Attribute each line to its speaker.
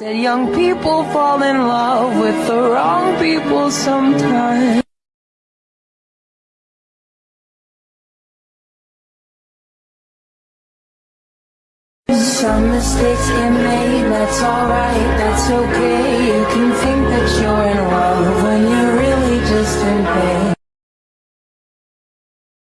Speaker 1: Said young people fall in love with the wrong people sometimes. Some mistakes get made, that's alright, that's okay.